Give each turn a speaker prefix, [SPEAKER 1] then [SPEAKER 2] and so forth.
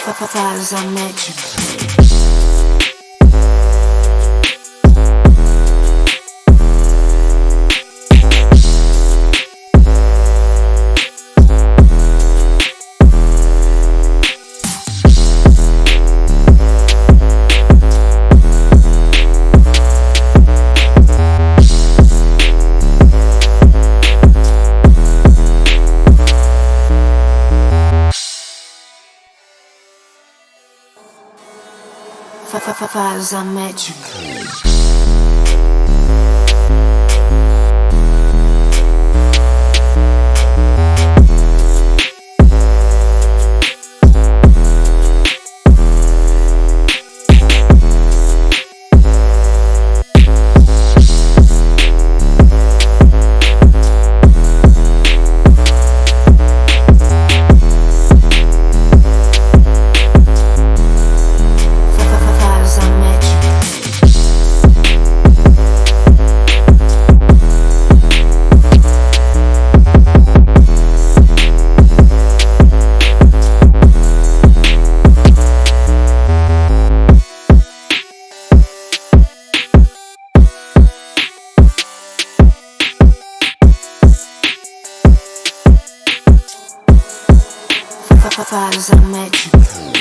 [SPEAKER 1] Faz a match. Faz a match. faz a.